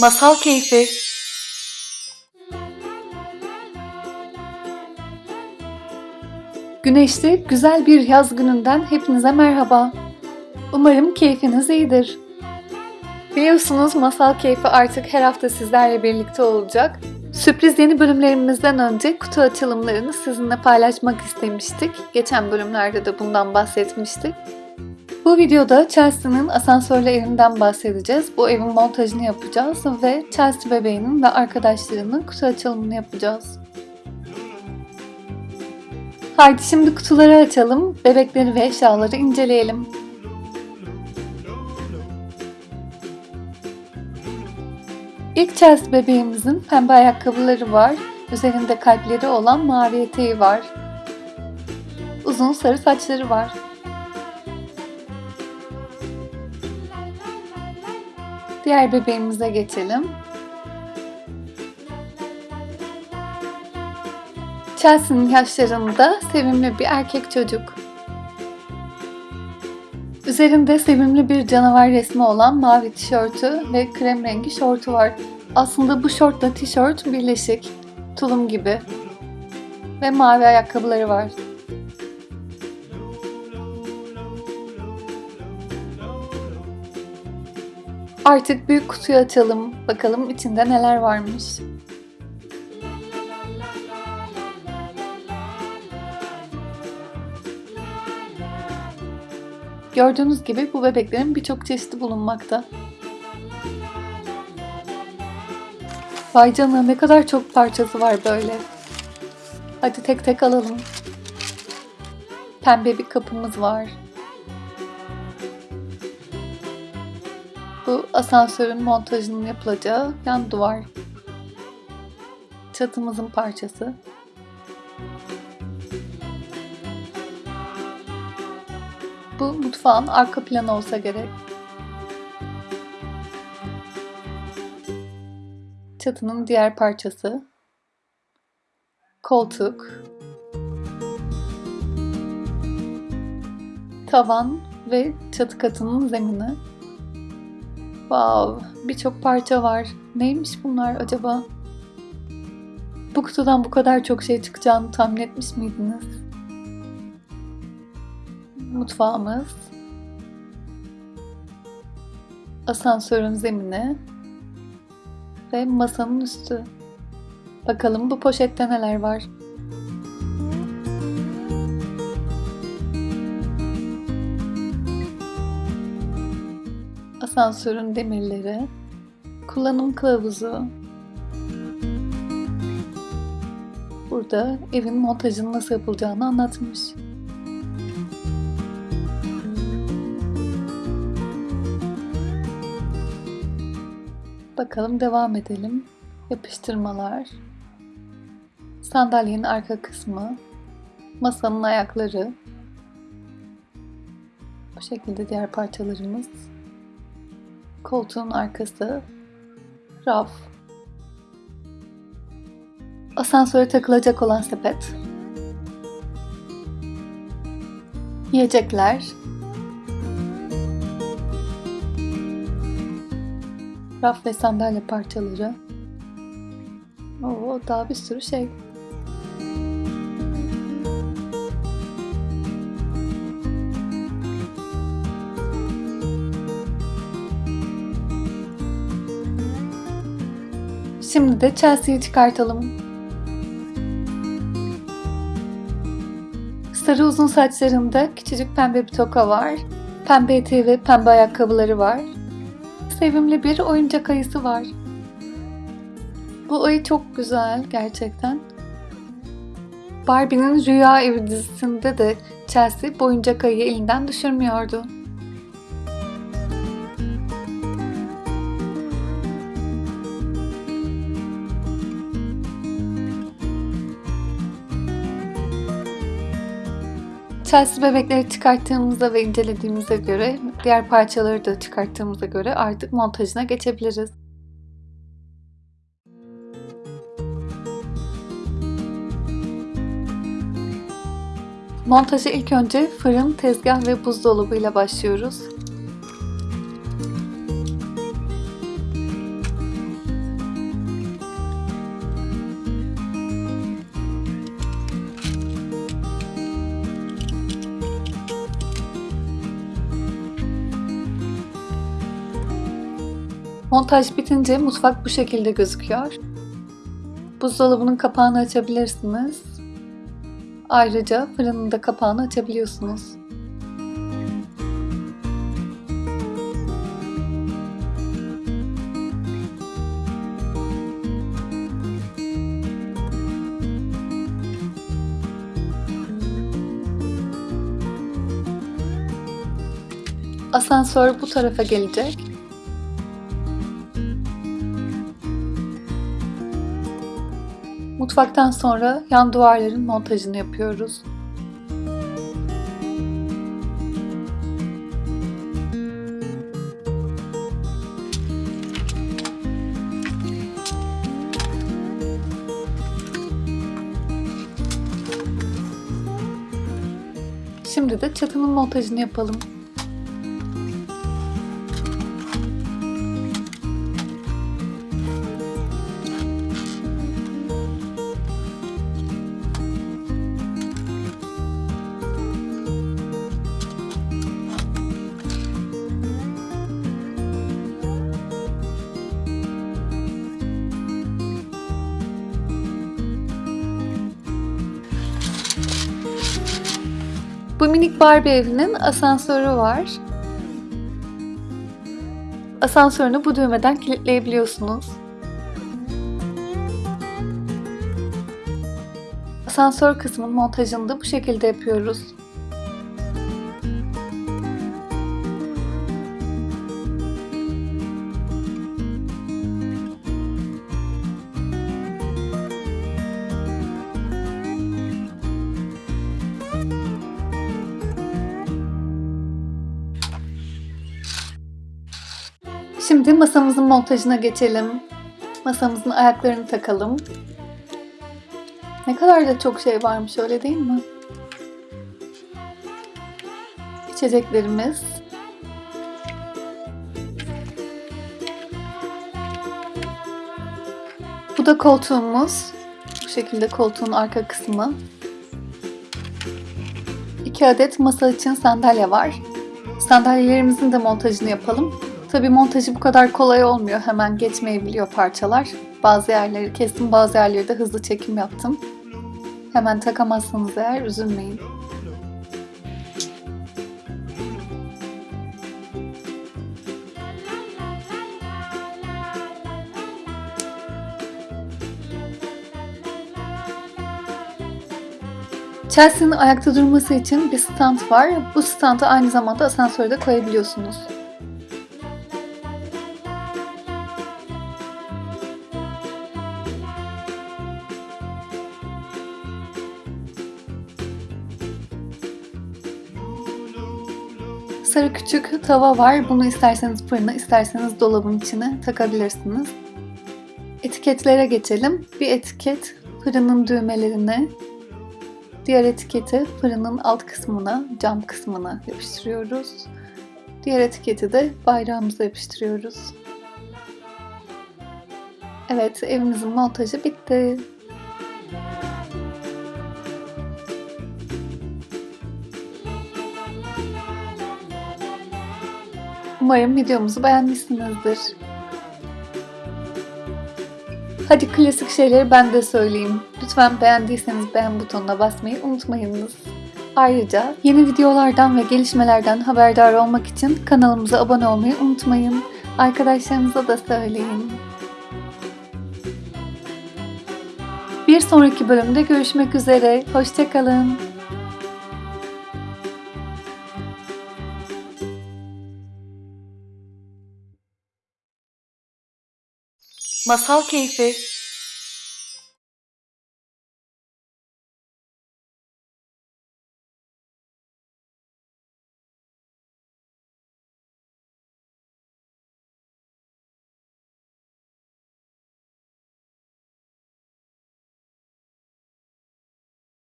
Masal Keyfi Güneşli, güzel bir yaz gününden hepinize merhaba. Umarım keyfiniz iyidir. Biliyorsunuz Masal Keyfi artık her hafta sizlerle birlikte olacak. Sürpriz yeni bölümlerimizden önce kutu açılımlarını sizinle paylaşmak istemiştik. Geçen bölümlerde de bundan bahsetmiştik. Bu videoda Chelsea'nin asansörlü evinden bahsedeceğiz. Bu evin montajını yapacağız ve Chelsea bebeğinin ve arkadaşlarının kutu açılımını yapacağız. Haydi şimdi kutuları açalım, bebekleri ve eşyaları inceleyelim. İlk Chelsea bebeğimizin pembe ayakkabıları var. Üzerinde kalpleri olan mavi eteği var. Uzun sarı saçları var. Diğer bebeğimize geçelim. Chelsea'nin yaşlarında sevimli bir erkek çocuk. Üzerinde sevimli bir canavar resmi olan mavi tişörtü ve krem rengi şortu var. Aslında bu şortla tişört birleşik, tulum gibi. Ve mavi ayakkabıları var. Artık büyük kutuyu açalım. Bakalım içinde neler varmış. Gördüğünüz gibi bu bebeklerin birçok çeşidi bulunmakta. Vay canına ne kadar çok parçası var böyle. Hadi tek tek alalım. Pembe bir kapımız var. Bu asansörün montajının yapılacağı yan duvar. Çatımızın parçası. Bu mutfağın arka planı olsa gerek. Çatının diğer parçası. Koltuk. Tavan ve çatı katının zemini. Wow, birçok parça var. Neymiş bunlar acaba? Bu kutudan bu kadar çok şey çıkacağını tahmin etmiş miydiniz? Mutfağımız. Asansörün zemini. Ve masanın üstü. Bakalım bu poşette neler var? Asansörün demirleri, kullanım kılavuzu, burada evin montajının nasıl yapılacağını anlatmış. Bakalım devam edelim. Yapıştırmalar, sandalyenin arka kısmı, masanın ayakları, bu şekilde diğer parçalarımız koltuğun arkası, raf, asansöre takılacak olan sepet, yiyecekler, raf ve sandalye parçaları, Oo, daha bir sürü şey. Şimdi de Chelsea'yi çıkartalım. Sarı uzun saçlarında küçücük pembe bir toka var. Pembe eteği ve pembe ayakkabıları var. Sevimli bir oyuncak ayısı var. Bu ayı çok güzel gerçekten. Barbie'nin Rüya Evi dizisinde de Chelsea bu oyuncak ayıyı elinden düşürmüyordu. Chelsea bebekleri çıkarttığımızda ve incelediğimize göre, diğer parçaları da çıkarttığımıza göre artık montajına geçebiliriz. Montaja ilk önce fırın, tezgah ve buzdolabı ile başlıyoruz. Montaj bitince mutfak bu şekilde gözüküyor. Buzdolabının kapağını açabilirsiniz. Ayrıca fırının da kapağını açabiliyorsunuz. Asansör bu tarafa gelecek. Mutfaktan sonra yan duvarların montajını yapıyoruz. Şimdi de çatının montajını yapalım. Bu minik Barbie evinin asansörü var. Asansörünü bu düğmeden kilitleyebiliyorsunuz. Asansör kısmının montajını da bu şekilde yapıyoruz. Şimdi masamızın montajına geçelim. Masamızın ayaklarını takalım. Ne kadar da çok şey varmış öyle değil mi? İçeceklerimiz. Bu da koltuğumuz. Bu şekilde koltuğun arka kısmı. İki adet masa için sandalye var. Sandalyelerimizin de montajını yapalım. Tabi montajı bu kadar kolay olmuyor. Hemen geçmeyebiliyor parçalar. Bazı yerleri kestim, bazı yerleri de hızlı çekim yaptım. Hemen takamazsanız eğer üzülmeyin. Chelsea'nin ayakta durması için bir stand var. Bu standı aynı zamanda asansörde koyabiliyorsunuz. Sarı küçük tava var. Bunu isterseniz fırına, isterseniz dolabın içine takabilirsiniz. Etiketlere geçelim. Bir etiket fırının düğmelerine, diğer etiketi fırının alt kısmına, cam kısmına yapıştırıyoruz. Diğer etiketi de bayrağımıza yapıştırıyoruz. Evet, evimizin montajı bitti. Umarım videomuzu beğenmişsinizdir. Hadi klasik şeyleri ben de söyleyeyim. Lütfen beğendiyseniz beğen butonuna basmayı unutmayınız. Ayrıca yeni videolardan ve gelişmelerden haberdar olmak için kanalımıza abone olmayı unutmayın. Arkadaşlarınıza da söyleyin. Bir sonraki bölümde görüşmek üzere. Hoşçakalın. Masal Keyfi